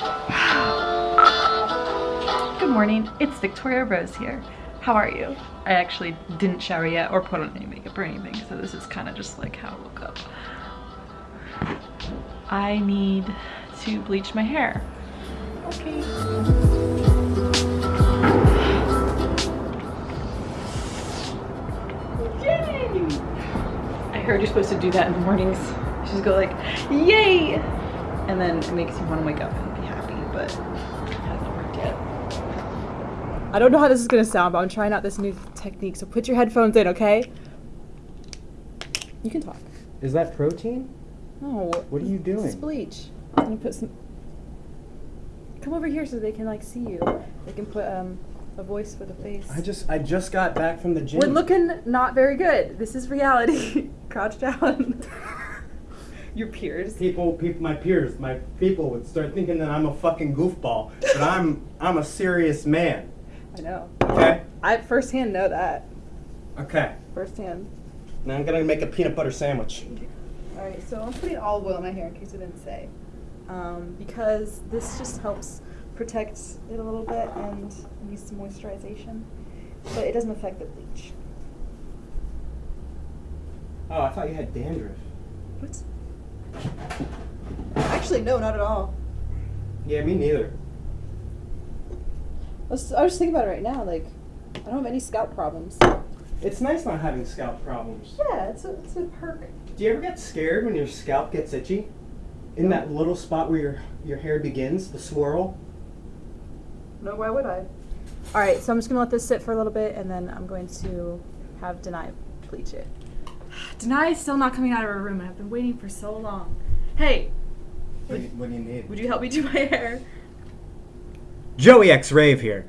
Good morning, it's Victoria Rose here. How are you? I actually didn't shower yet or put on any makeup or anything, so this is kind of just like how I woke up. I need to bleach my hair. Okay. Yay! I heard you're supposed to do that in the mornings. You just go like, yay! And then it makes you want to wake up and be happy, but it hasn't worked yet. I don't know how this is gonna sound, but I'm trying out this new technique. So put your headphones in, okay? You can talk. Is that protein? No. What are you doing? bleach. I'm gonna put some. Come over here so they can like see you. They can put um a voice for the face. I just I just got back from the gym. We're looking not very good. This is reality. Crouch down. your peers. people, people, my peers, my people would start thinking that I'm a fucking goofball, but I'm I'm a serious man. I know. Okay. I firsthand know that. Okay. Firsthand. Now I'm gonna make a peanut butter sandwich. All right, so I'm putting olive oil in my hair in case I didn't say, um, because this just helps protect it a little bit and needs some moisturization, but it doesn't affect the bleach. Oh, I thought you had dandruff. What? Actually, no, not at all. Yeah, me neither. I was, I was thinking about it right now. Like, I don't have any scalp problems. It's nice not having scalp problems. Yeah, it's a it's a perk. Do you ever get scared when your scalp gets itchy? In that little spot where your your hair begins, the swirl? No, why would I? All right, so I'm just gonna let this sit for a little bit, and then I'm going to have Denai bleach it. Denai is still not coming out of her room, and I've been waiting for so long. Hey, What do you, what do you need? would you help me do my hair? Joey X Rave here.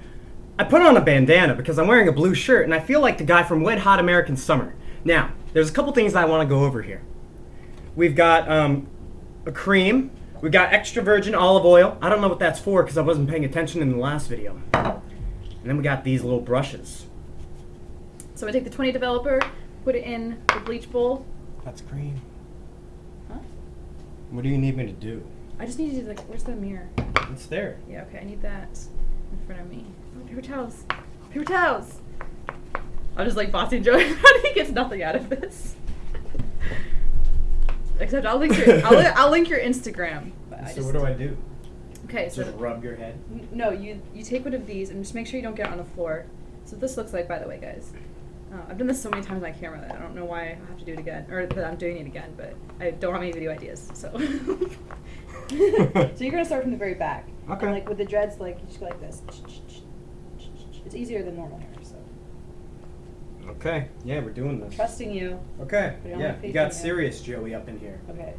I put on a bandana because I'm wearing a blue shirt and I feel like the guy from Wet Hot American Summer. Now, there's a couple things I want to go over here. We've got um, a cream. We've got extra virgin olive oil. I don't know what that's for because I wasn't paying attention in the last video. And then we got these little brushes. So I take the 20 developer, put it in the bleach bowl. That's cream. What do you need me to do? I just need you to like, where's the mirror? It's there. Yeah, okay, I need that in front of me. Oh, paper towels. Paper towels. I'm just like bossing Joey around. He gets nothing out of this. Except I'll link your I'll, li- I'll link your Instagram. So just, what do I do? Okay, so Just rub your head? No, you you take one of these and just make sure you don't get it on the floor. So this looks like, by the way, guys. Uh, I've done this so many times on camera that I don't know why I have to do it again, or that I'm doing it again. But I don't have any video ideas, so. so you're gonna start from the very back. Okay. And like with the dreads, like you just go like this. It's easier than normal hair, so. Okay. Yeah, we're doing this. Trusting you. Okay. But I don't Yeah, you got serious Joey up in here. Okay.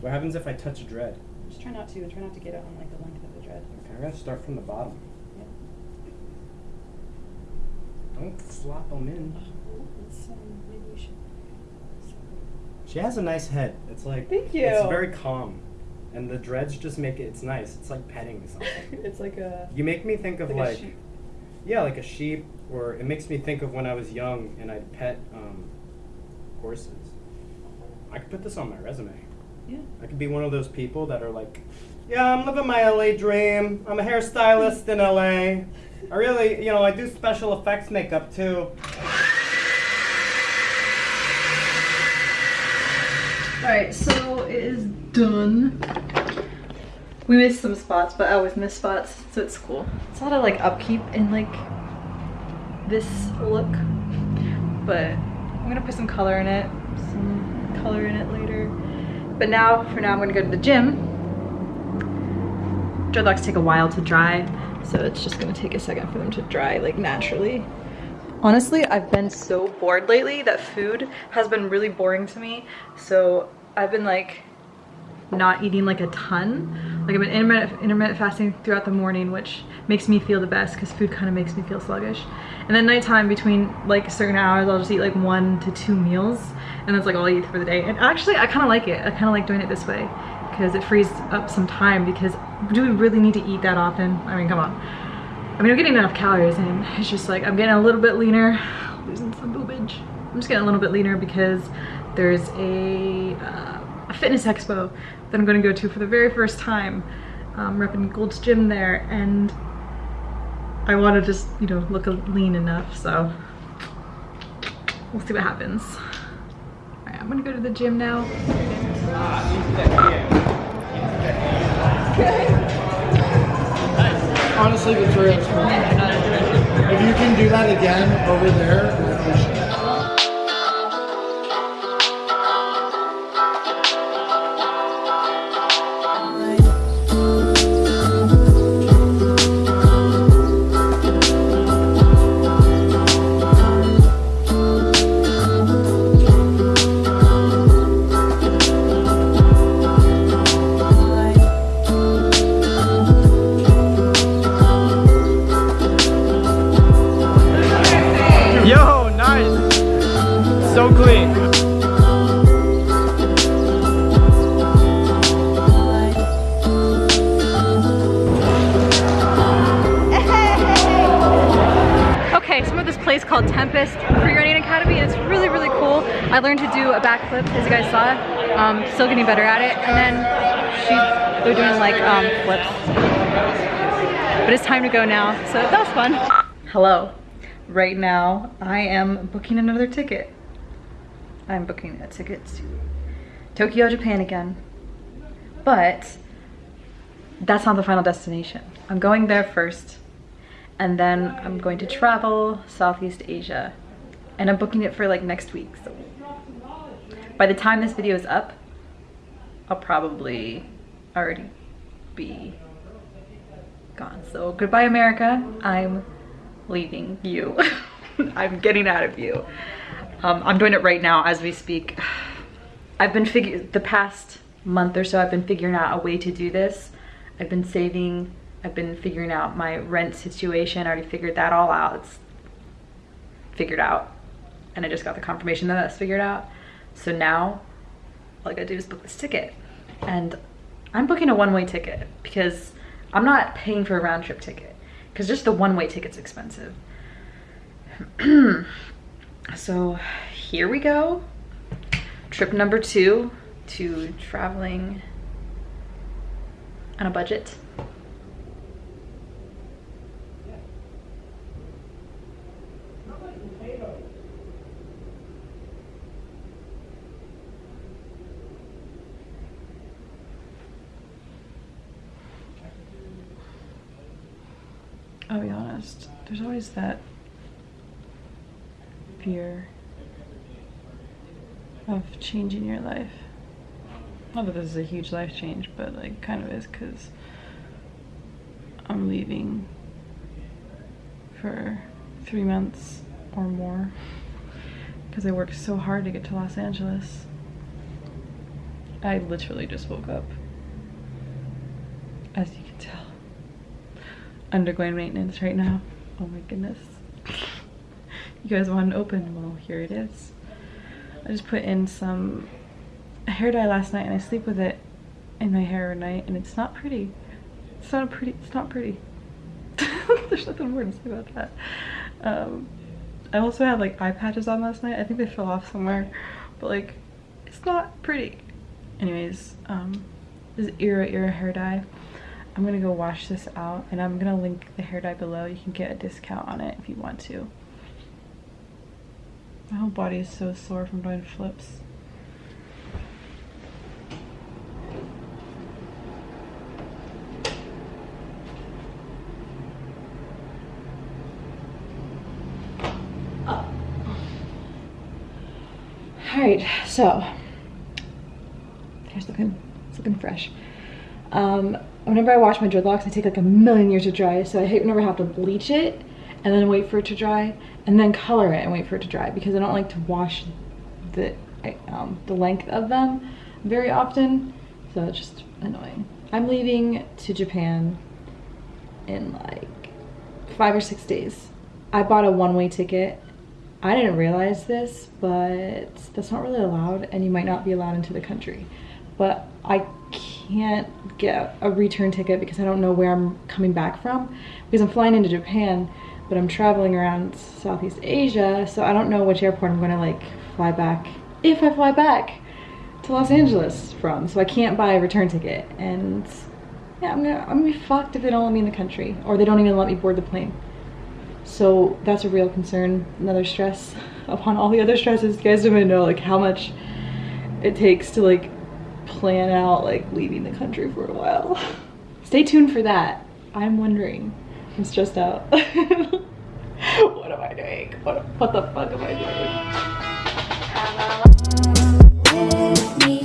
What happens if I touch a dread? Just try not to, and try not to get it on like the length of the dread. Okay, I'm gonna start from the bottom. Don't flop them in. Let's, um, maybe we should. She has a nice head. It's like Thank you. It's very calm, and the dreads just make it. It's nice. It's like petting something. it's like a. you make me think of Like a like, sheep. yeah, like a sheep, or it makes me think of when I was young and I'd pet um, horses. I could put this on my resume. Yeah. I could be one of those people that are like, yeah, I'm living my LA dream. I'm a hairstylist in LA. I really, you know, I do special effects makeup too. Alright, so it is done. We missed some spots, but I always miss spots, so it's cool. It's a lot of like upkeep in like this look, but I'm gonna put some color in it, some color in it later. But now, for now, I'm gonna go to the gym. Dreadlocks take a while to dry, so it's just gonna take a second for them to dry like naturally. Honestly, I've been so bored lately that food has been really boring to me. So I've been like not eating like a ton. Like I've been intermittent, intermittent fasting throughout the morning, which makes me feel the best because food kind of makes me feel sluggish. And then nighttime between like certain hours, I'll just eat like one to two meals and that's like all I eat for the day. And actually, I kind of like it. I kind of like doing it this way because it frees up some time because do we really need to eat that often? I mean, come on. I mean, I'm getting enough calories in. It's just like I'm getting a little bit leaner, losing some boobage. I'm just getting a little bit leaner because there's a, uh, a fitness expo that I'm gonna go to for the very first time. Um, repping Gold's Gym there and I want to just, you know, look lean enough, so we'll see what happens. Alright, I'm gonna go to the gym now. Honestly, Victoria, cool. If you can do that again over there, as you guys saw. Um, still getting better at it. And then she, they're doing like um, flips. But it's time to go now, so that was fun. Hello. Right now, I am booking another ticket. I'm booking a ticket to Tokyo, Japan again. But that's not the final destination. I'm going there first and then I'm going to travel Southeast Asia and I'm booking it for like next week. So by the time this video is up, I'll probably already be gone. So goodbye America. I'm leaving you. I'm getting out of you. Um, I'm doing it right now as we speak. I've been figuring the past month or so I've been figuring out a way to do this. I've been saving I've been figuring out my rent situation. I already figured that all out. It's figured out. And I just got the confirmation that that's figured out. So now all I gotta do is book this ticket. And I'm booking a one-way ticket because I'm not paying for a round trip ticket because just the one-way ticket's expensive. so here we go. Trip number two to traveling on a budget. I'll be honest, there's always that fear of changing your life. Not that this is a huge life change, but like kind of is because I'm leaving for three months or more because I worked so hard to get to Los Angeles. I literally just woke up, as you can tell undergoing maintenance right now. Oh my goodness. You guys want an open? Well, here it is. I just put in some hair dye last night and I sleep with it in my hair at night and it's not pretty. It's not pretty, it's not pretty. There's nothing more to say about that. Um, I also had like eye patches on last night. I think they fell off somewhere, but like, it's not pretty. Anyways, um, this is Iroiro hair dye. I'm gonna go wash this out and I'm gonna link the hair dye below. You can get a discount on it if you want to. My whole body is so sore from doing flips. Alright, so hair's looking it's looking fresh. Um, whenever I wash my dreadlocks, I take like a million years to dry, so I hate whenever I have to bleach it and then wait for it to dry, and then color it and wait for it to dry because I don't like to wash the um, the length of them very often, so it's just annoying. I'm leaving to Japan in like five or six days. I bought a one-way ticket. I didn't realize this, but that's not really allowed, and you might not be allowed into the country. But I can't get a return ticket because I don't know where I'm coming back from because I'm flying into Japan but I'm traveling around Southeast Asia so I don't know which airport I'm gonna like fly back if I fly back to Los Angeles from, so I can't buy a return ticket. And yeah, I'm gonna I'm gonna be fucked if they don't let me in the country, or they don't even let me board the plane. So that's a real concern, another stress upon all the other stresses. You guys don't even know like how much it takes to like plan out like leaving the country for a while. Stay tuned for that. I'm wondering. I'm stressed out. what am I doing? What, what the fuck am I doing?